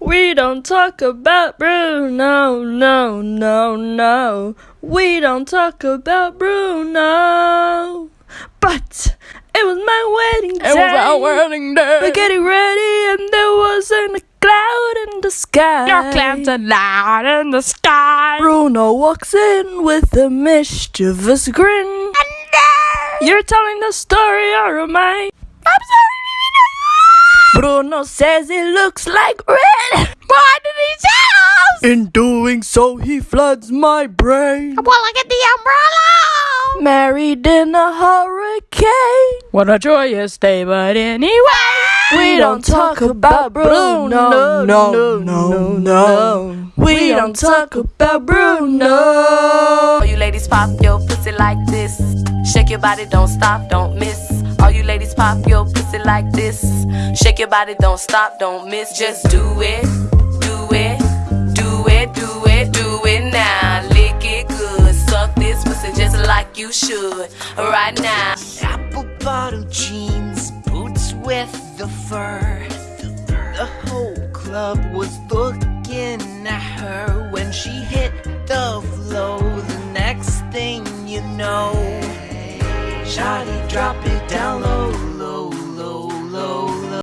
We don't talk about Bruno, no, no, no. We don't talk about Bruno. But it was my wedding day. It was our wedding day. We're getting ready, and there wasn't a cloud in the sky. No clouds allowed in the sky. Bruno walks in with a mischievous grin. Uh, you're telling the story, or am I? I'm sorry. Bruno says it looks like red. Why did he tell us? In doing so, he floods my brain. Well, I get the umbrella. Married in a hurricane. What a joyous day, but anyway. Ah! We don't talk about Bruno, no, no, no, no. We don't talk about Bruno. All you ladies pop your pussy like this. Shake your body, don't stop, don't miss. All you ladies pop your pussy like this. Shake your body, don't stop, don't miss. Just do it, do it, do it, do it, do it now. Lick it good, suck this pussy just like you should right now. Apple bottom jeans, boots with the fur. The whole club was looking at her when she hit the flow. The next thing you know, Shawty drop it down low,